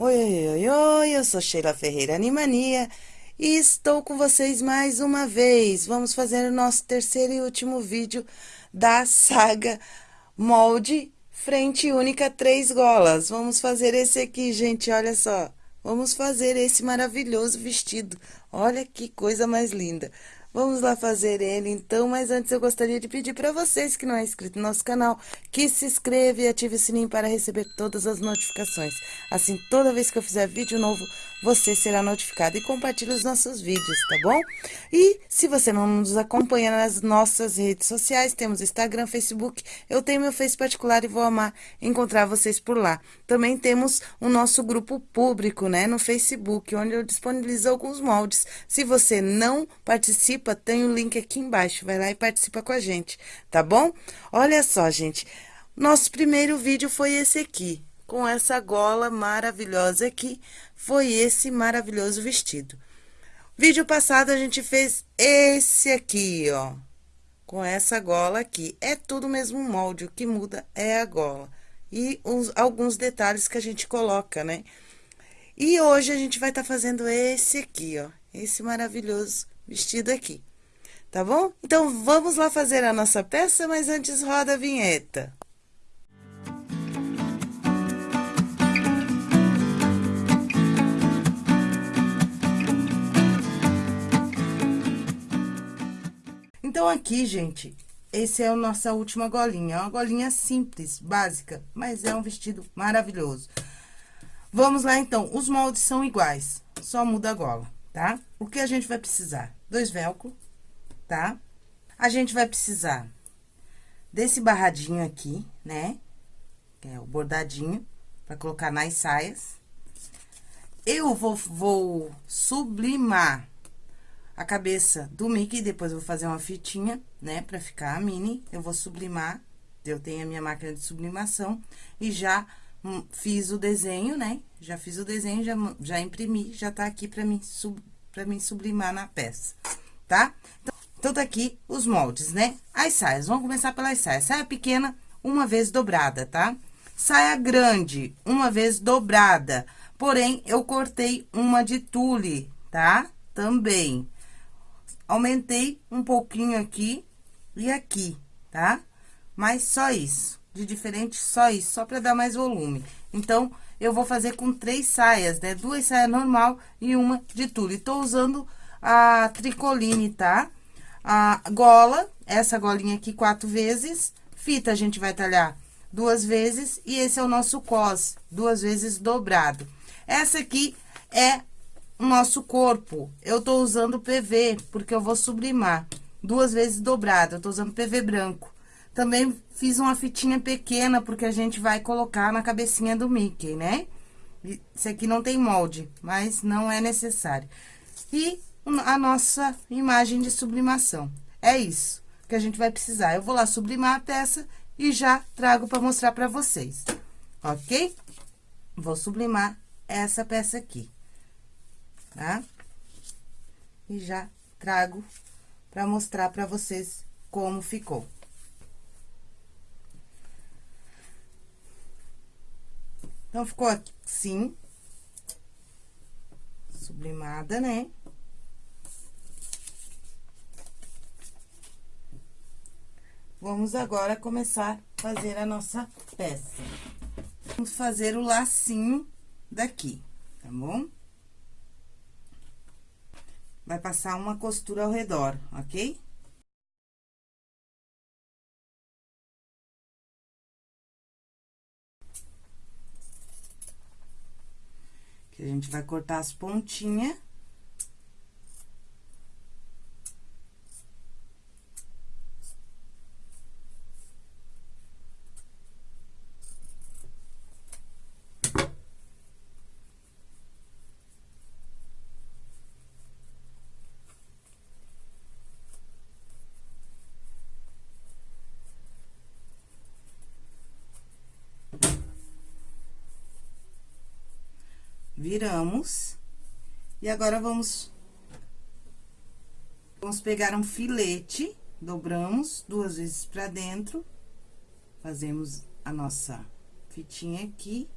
Oi, oi, oi, oi, eu sou Sheila Ferreira Animania e estou com vocês mais uma vez. Vamos fazer o nosso terceiro e último vídeo da saga Molde Frente Única Três Golas. Vamos fazer esse aqui, gente, olha só. Vamos fazer esse maravilhoso vestido. Olha que coisa mais linda. Vamos lá fazer ele, então, mas antes eu gostaria de pedir para vocês que não é inscrito no nosso canal, que se inscreva e ative o sininho para receber todas as notificações. Assim, toda vez que eu fizer vídeo novo, você será notificado e compartilhe os nossos vídeos, tá bom? E se você não nos acompanha nas nossas redes sociais, temos Instagram, Facebook, eu tenho meu Face particular e vou amar encontrar vocês por lá. Também temos o nosso grupo público, né, no Facebook, onde eu disponibilizo alguns moldes. Se você não participa, tem o link aqui embaixo, vai lá e participa com a gente, tá bom? Olha só, gente, nosso primeiro vídeo foi esse aqui, com essa gola maravilhosa aqui, foi esse maravilhoso vestido. Vídeo passado, a gente fez esse aqui, ó, com essa gola aqui. É tudo o mesmo molde, o que muda é a gola. E uns, alguns detalhes que a gente coloca, né? E hoje a gente vai estar tá fazendo esse aqui, ó, esse maravilhoso vestido aqui. Tá bom? Então, vamos lá fazer a nossa peça, mas antes roda a vinheta. Então, aqui, gente, esse é a nossa última golinha. É uma golinha simples, básica, mas é um vestido maravilhoso. Vamos lá, então. Os moldes são iguais, só muda a gola, tá? O que a gente vai precisar? Dois velcro, tá? A gente vai precisar desse barradinho aqui, né? Que é o bordadinho, pra colocar nas saias. Eu vou, vou sublimar a cabeça do Mickey, depois vou fazer uma fitinha, né, pra ficar a mini. Eu vou sublimar, eu tenho a minha máquina de sublimação e já hum, fiz o desenho, né? Já fiz o desenho, já, já imprimi, já tá aqui pra mim, sub, pra mim sublimar na peça, tá? Então, então, tá aqui os moldes, né? As saias, vamos começar pelas saias. Saia pequena, uma vez dobrada, tá? Saia grande, uma vez dobrada. Porém, eu cortei uma de tule, tá? Também. Aumentei um pouquinho aqui e aqui, tá? Mas só isso. De diferente, só isso, só pra dar mais volume. Então, eu vou fazer com três saias, né? Duas saias normal e uma de tule. Tô usando a tricoline, tá? A gola, essa golinha aqui quatro vezes. Fita, a gente vai talhar duas vezes. E esse é o nosso cos, duas vezes dobrado. Essa aqui é o nosso corpo, eu tô usando PV, porque eu vou sublimar duas vezes dobrado, eu tô usando PV branco. Também fiz uma fitinha pequena, porque a gente vai colocar na cabecinha do Mickey, né? Esse aqui não tem molde, mas não é necessário. E a nossa imagem de sublimação. É isso que a gente vai precisar. Eu vou lá sublimar a peça e já trago para mostrar para vocês, ok? Vou sublimar essa peça aqui tá? E já trago pra mostrar pra vocês como ficou. Então, ficou assim. Sublimada, né? Vamos agora começar a fazer a nossa peça. Vamos fazer o lacinho daqui, tá bom? Vai passar uma costura ao redor, ok? Que a gente vai cortar as pontinhas. Viramos. E agora, vamos... Vamos pegar um filete, dobramos duas vezes pra dentro, fazemos a nossa fitinha aqui.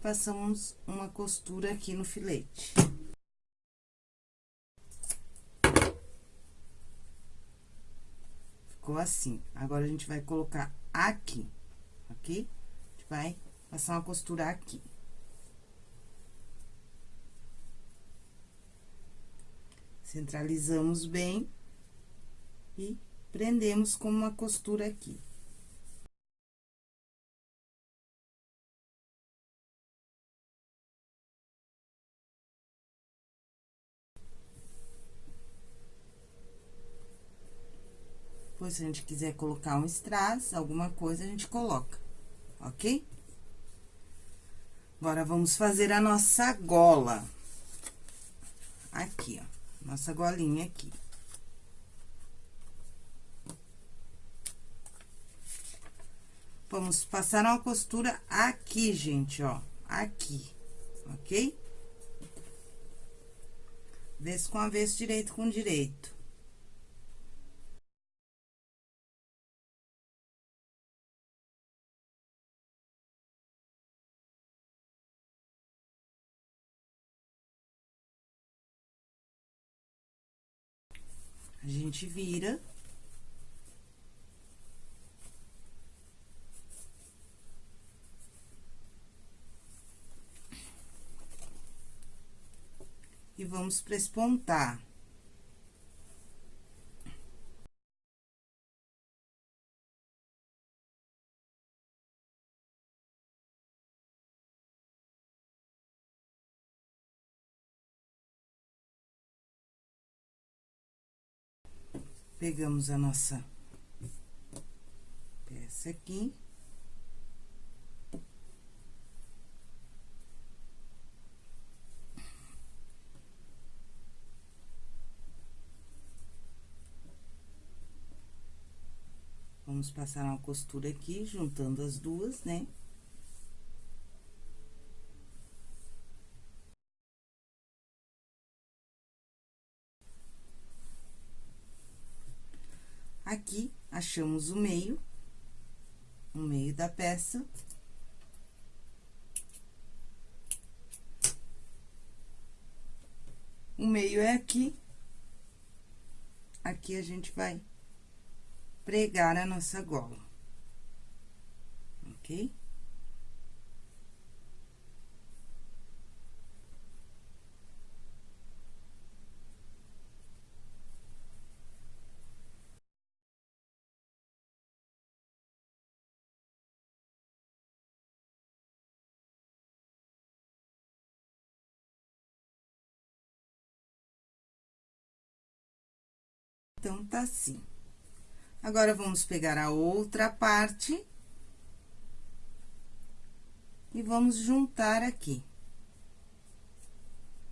passamos uma costura aqui no filete. Ficou assim. Agora, a gente vai colocar aqui, ok? A gente vai passar uma costura aqui. Centralizamos bem e prendemos com uma costura aqui. Depois, se a gente quiser colocar um strass, alguma coisa, a gente coloca, ok? Agora, vamos fazer a nossa gola. Aqui, ó, nossa golinha aqui. Vamos passar uma costura aqui, gente, ó, aqui, ok? Avesso com avesso, direito com direito. A gente vira. E vamos prespontar. Pegamos a nossa peça aqui. Vamos passar uma costura aqui, juntando as duas, né? Aqui, achamos o meio, o meio da peça. O meio é aqui. Aqui a gente vai pregar a nossa gola, ok? Então, tá assim. Agora, vamos pegar a outra parte. E vamos juntar aqui.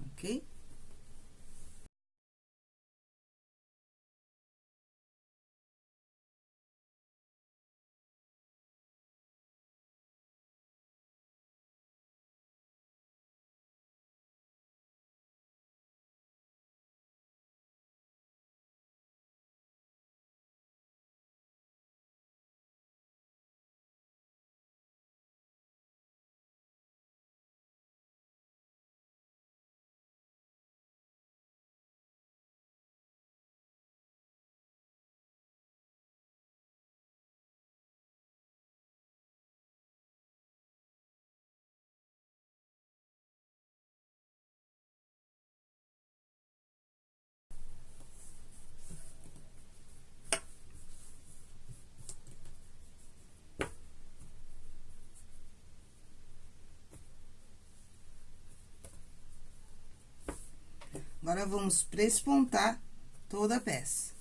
Ok? Agora, vamos prespontar toda a peça.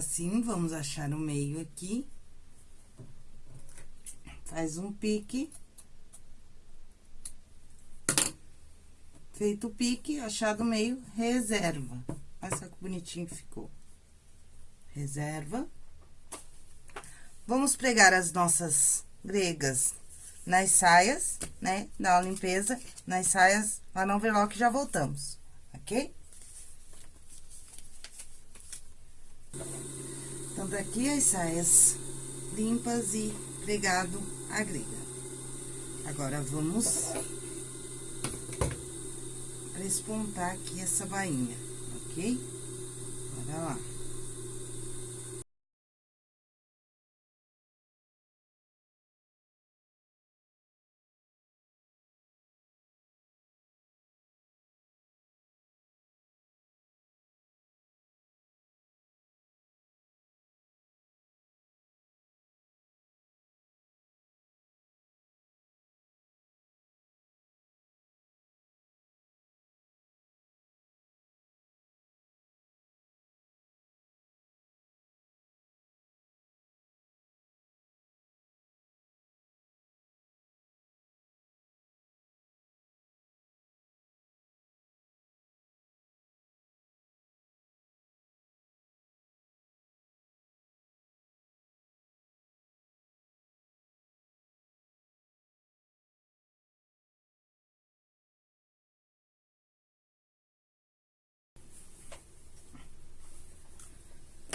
Assim, vamos achar o meio aqui. Faz um pique. Feito o pique, achado meio, reserva. Olha só que bonitinho ficou. Reserva. Vamos pregar as nossas gregas nas saias, né? Dar uma limpeza nas saias lá no overlock já voltamos, ok? Então, daqui as saias limpas e pregado a grega. Agora, vamos espontar aqui essa bainha, ok? Bora lá.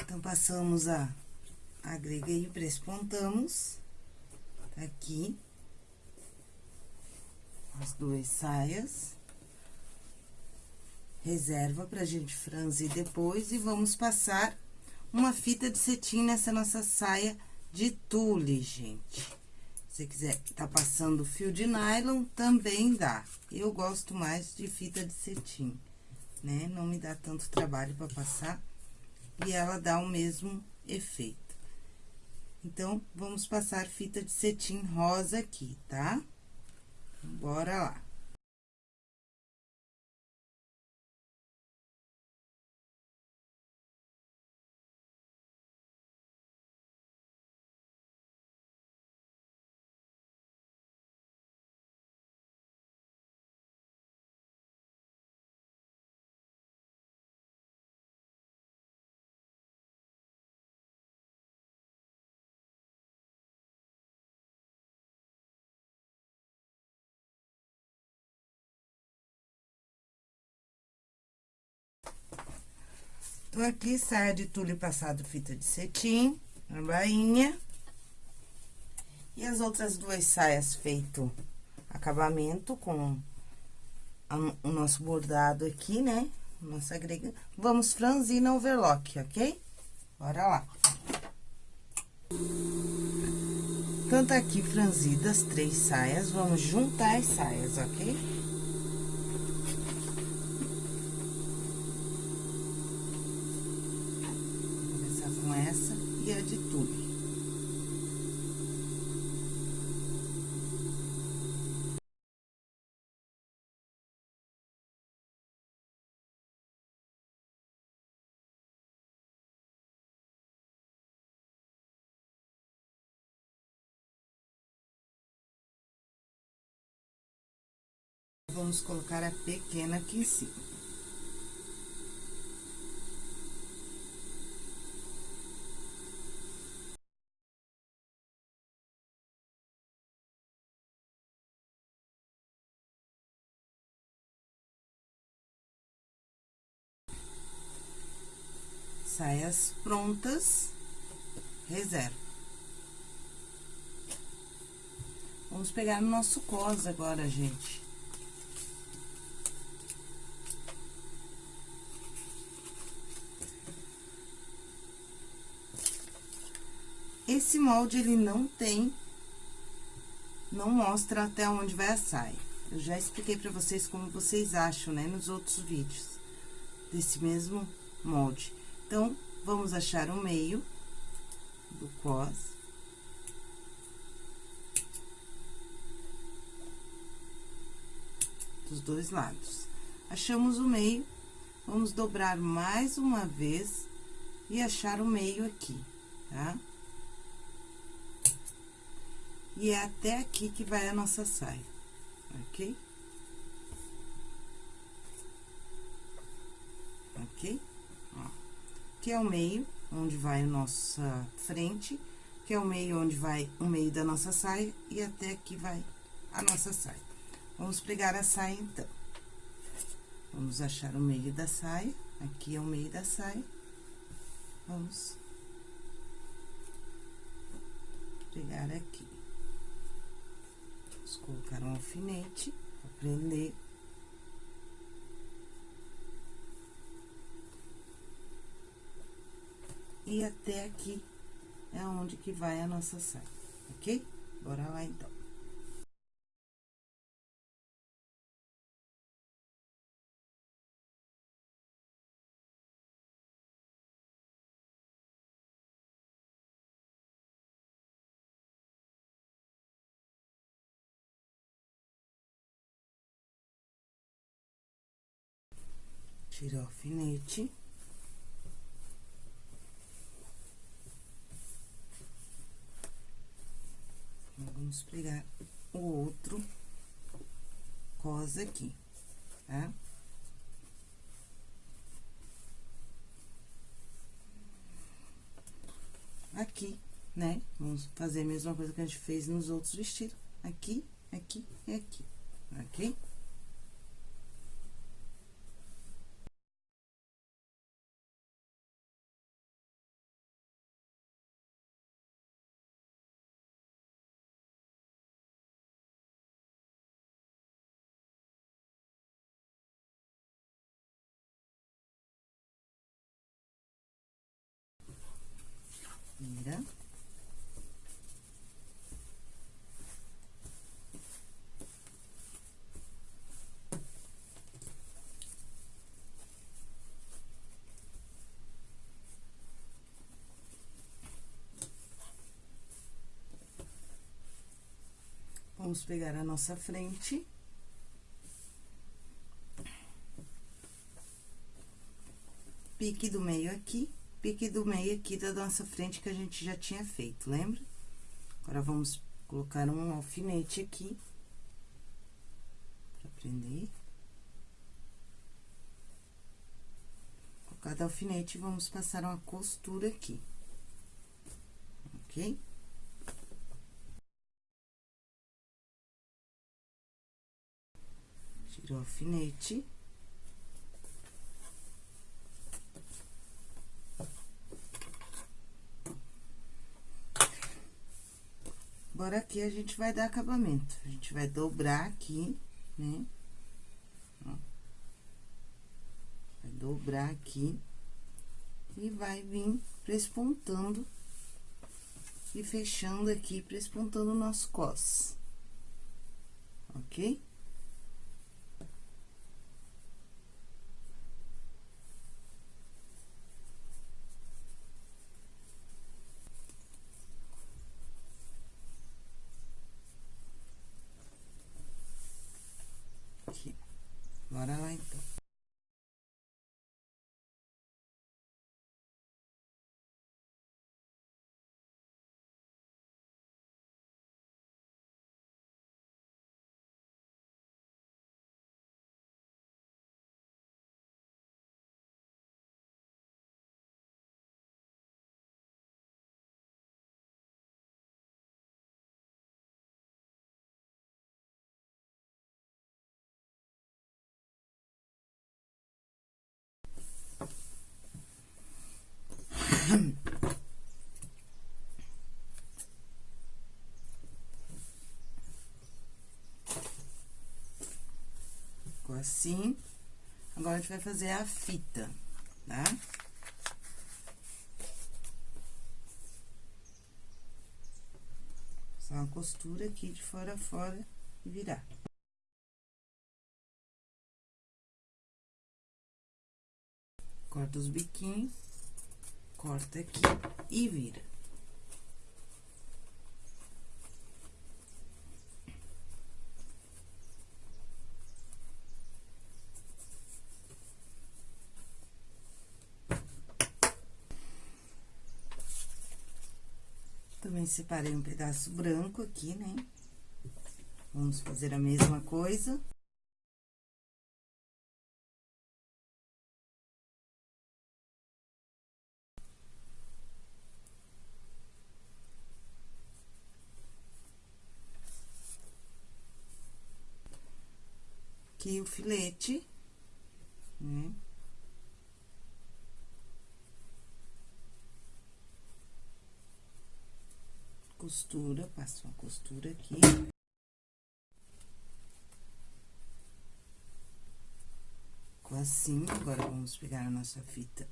Então, passamos a agreguei e prespontamos aqui as duas saias. Reserva pra gente franzir depois e vamos passar uma fita de cetim nessa nossa saia de tule, gente. Se quiser tá passando fio de nylon, também dá. Eu gosto mais de fita de cetim, né? Não me dá tanto trabalho pra passar e ela dá o mesmo efeito. Então, vamos passar fita de cetim rosa aqui, tá? Bora lá. Aqui, saia de tule passado fita de cetim, na bainha. E as outras duas saias feito acabamento com a, o nosso bordado aqui, né? Nossa grega. Vamos franzir na overlock, ok? Bora lá. Então, tá aqui franzidas três saias, vamos juntar as saias, ok? Vamos colocar a pequena aqui em cima. Saias prontas, reserva. Vamos pegar no nosso cos agora, gente. Esse molde, ele não tem, não mostra até onde vai a saia. Eu já expliquei pra vocês como vocês acham, né, nos outros vídeos desse mesmo molde. Então, vamos achar o meio do cos. Dos dois lados. Achamos o meio, vamos dobrar mais uma vez e achar o meio aqui, tá? Tá? E é até aqui que vai a nossa saia, ok? ok? Ó, aqui é o meio, onde vai a nossa frente, que é o meio onde vai o meio da nossa saia, e até aqui vai a nossa saia. Vamos pregar a saia, então. Vamos achar o meio da saia, aqui é o meio da saia. Vamos pregar aqui. Colocar um alfinete prender. E até aqui é onde que vai a nossa saia, ok? Bora lá, então. Tira o alfinete. Vamos pregar o outro cos aqui, tá? Aqui, né? Vamos fazer a mesma coisa que a gente fez nos outros vestidos. Aqui, aqui e aqui, ok? Vira. Vamos pegar a nossa frente. Pique do meio aqui pique do meio aqui da nossa frente que a gente já tinha feito, lembra? Agora, vamos colocar um alfinete aqui. Pra prender. Com cada alfinete, vamos passar uma costura aqui. Ok? O alfinete. Agora, aqui a gente vai dar acabamento. A gente vai dobrar aqui, né? Vai dobrar aqui. E vai vir prespontando e fechando aqui, prespontando o nosso cos. Ok? Bora lá, então. Ficou assim. Agora, a gente vai fazer a fita, tá? Só uma costura aqui de fora a fora e virar. Corta os biquinhos corta aqui e vira. Também separei um pedaço branco aqui, né? Vamos fazer a mesma coisa. Aqui o filete, né? Costura, passo uma costura aqui. Ficou assim, agora vamos pegar a nossa fita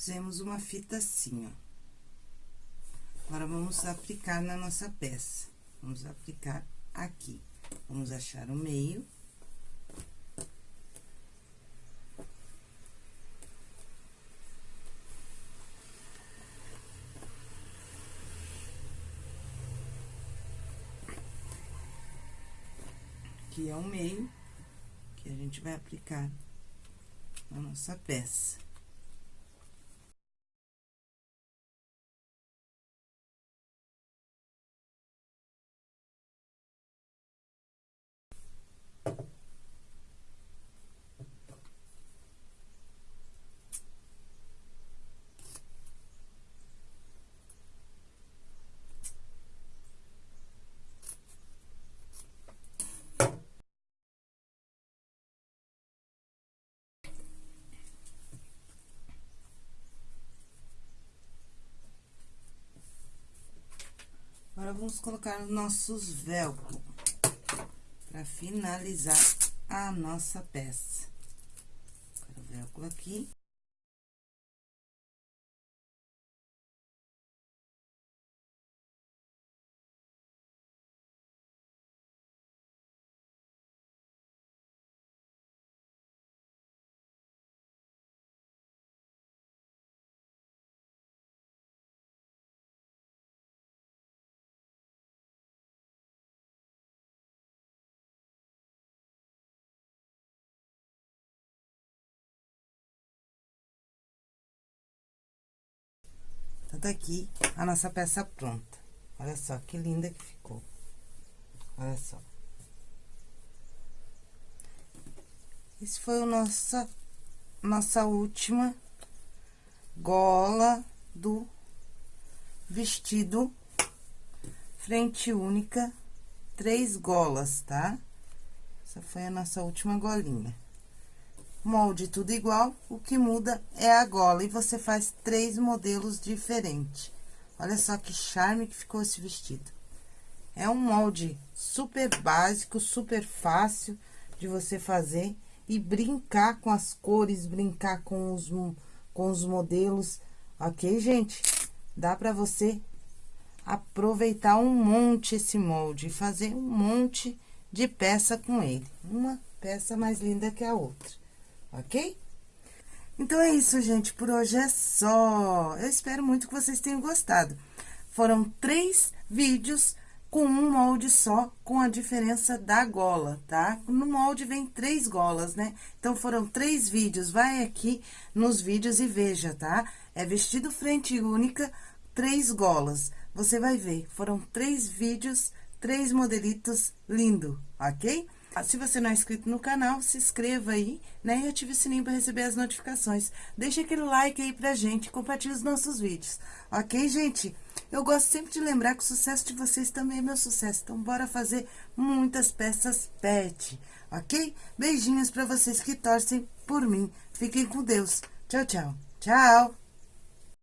Fizemos uma fita assim, ó. Agora, vamos aplicar na nossa peça. Vamos aplicar aqui. Vamos achar o meio. Aqui é o meio que a gente vai aplicar na nossa peça. Vamos colocar os nossos velcro para finalizar a nossa peça. O velcro aqui. Aqui a nossa peça pronta. Olha só que linda que ficou. Olha só. Esse foi o nossa, nossa última gola do vestido frente única, três golas, tá? Essa foi a nossa última golinha molde tudo igual, o que muda é a gola. E você faz três modelos diferentes. Olha só que charme que ficou esse vestido. É um molde super básico, super fácil de você fazer e brincar com as cores, brincar com os, com os modelos, ok, gente? Dá pra você aproveitar um monte esse molde e fazer um monte de peça com ele. Uma peça mais linda que a outra ok? Então, é isso, gente. Por hoje é só. Eu espero muito que vocês tenham gostado. Foram três vídeos com um molde só, com a diferença da gola, tá? No molde vem três golas, né? Então, foram três vídeos. Vai aqui nos vídeos e veja, tá? É vestido frente única, três golas. Você vai ver, foram três vídeos, três modelitos lindo, ok? Ah, se você não é inscrito no canal, se inscreva aí, né? E ative o sininho para receber as notificações. Deixa aquele like aí pra gente, compartilhe os nossos vídeos, ok, gente? Eu gosto sempre de lembrar que o sucesso de vocês também é meu sucesso. Então, bora fazer muitas peças pet, ok? Beijinhos para vocês que torcem por mim. Fiquem com Deus. Tchau, tchau. Tchau!